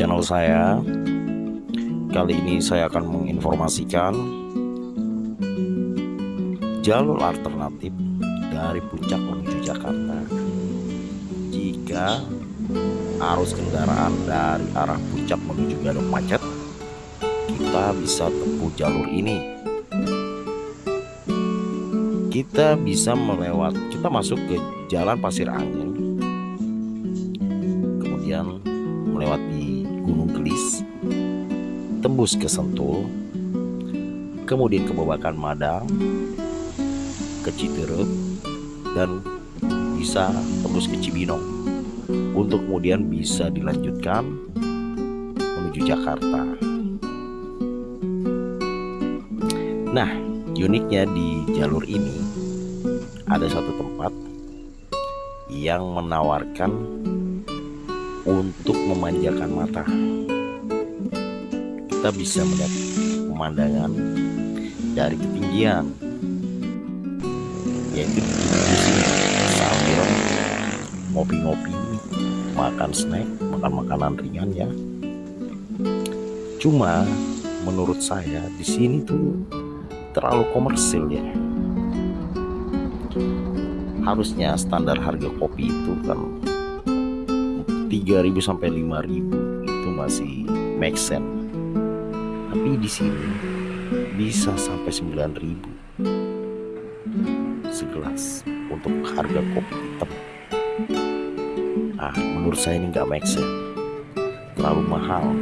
channel saya. Kali ini saya akan menginformasikan jalur alternatif dari puncak menuju Jakarta. Jika arus kendaraan dari arah puncak menuju Gadok macet, kita bisa tempuh jalur ini. Kita bisa melewat, kita masuk ke Jalan Pasir Angin, kemudian melewati Gunung Gelis, tembus ke Sentul, kemudian ke Babakan Madang, ke Citerep, dan bisa tembus ke Cibinong untuk kemudian bisa dilanjutkan menuju Jakarta. Nah, uniknya di jalur ini ada satu tempat yang menawarkan untuk memanjakan mata. Kita bisa melihat pemandangan dari ketinggian, yaitu di sini sambil ngopi-ngopi, makan snack, makan makanan ringan ya. Cuma menurut saya di sini tuh terlalu komersil ya. Harusnya standar harga kopi itu kan 3000 sampai 5000 itu masih make sense. Tapi di sini bisa sampai 9000 segelas untuk harga kopi hitam. Ah, menurut saya ini nggak make sense. Terlalu mahal.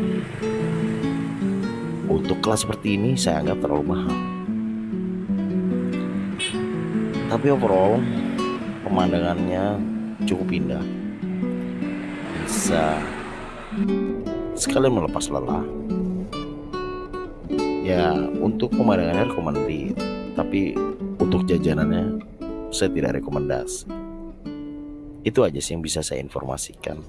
Untuk kelas seperti ini saya anggap terlalu mahal. Tapi overall pemandangannya cukup indah bisa. Sekalian melepas lelah. Ya untuk pemandangannya rekomendasi tapi untuk jajanannya saya tidak rekomendasi. Itu aja sih yang bisa saya informasikan